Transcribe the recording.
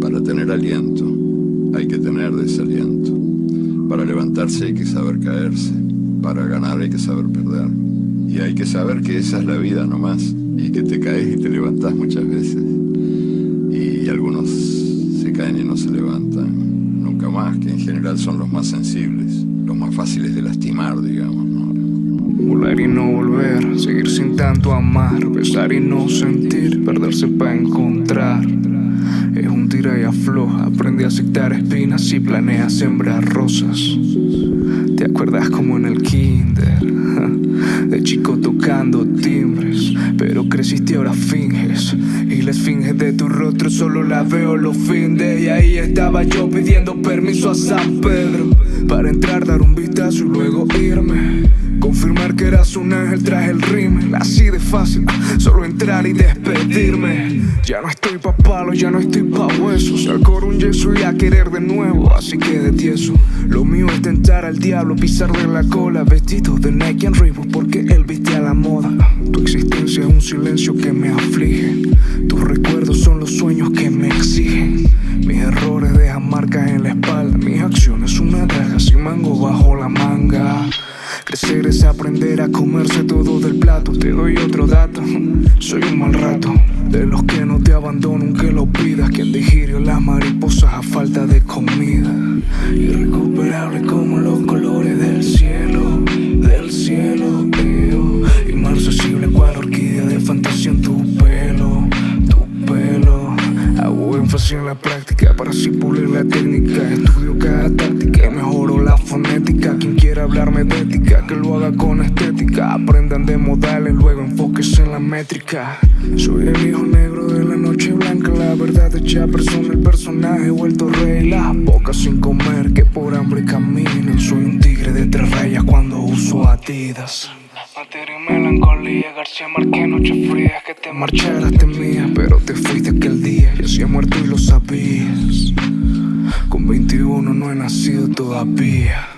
Para tener aliento, hay que tener desaliento. Para levantarse hay que saber caerse. Para ganar hay que saber perder. Y hay que saber que esa es la vida nomás. Y que te caes y te levantás muchas veces. Y algunos se caen y no se levantan nunca más, que en general son los más sensibles, los más fáciles de lastimar, digamos. ¿no? Y no volver, seguir sin tanto amar, besar y no sentir, perderse para encontrar. Es un tira y afloja, aprende a aceptar espinas y planea sembrar rosas. ¿Te acuerdas como en el kinder? De chico tocando timbres, pero creciste ahora finges. Y les finges de tu rostro solo la veo los findes. Y ahí estaba yo pidiendo permiso a San Pedro para entrar, dar un vistazo y luego irme. Confirmar que eras un ángel tras el rímel. Así de fácil, solo entrar y despedirme. Ya no estoy pa' palos, ya no estoy pa' huesos. Al coro un yeso y a querer de nuevo Así que de tieso. Lo mío es tentar al diablo, pisar de la cola Vestido de Nike and Reebok porque él viste a la moda. Tu existencia es un silencio que me aflige. Tus aprender a comerse todo del plato. Te doy otro dato, soy un mal rato. De los que no te abandono aunque lo pidas. Quien digirió las mariposas a falta de comida. Irrecuperable como los colores del cielo, del cielo. Eo. Inmarcesible cual orquídea de fantasía en tu pelo, tu pelo. Hago énfasis en la práctica para así pulir la técnica. Estudio cada táctica mejoro la fonética. Hablarme de ética, que lo haga con estética. Aprendan de modales, luego enfóquese en la métrica. Soy el hijo negro de la noche blanca, la verdad hecha persona, el personaje vuelto rey. Las bocas sin comer, que por hambre caminan. Soy un tigre de tres rayas cuando uso Adidas. Materia y melancolía, García Márquez, noche fría, que te marcharas temía, pero te fuiste aquel día, yo he muerto y lo sabías. Con 21 no he nacido todavía.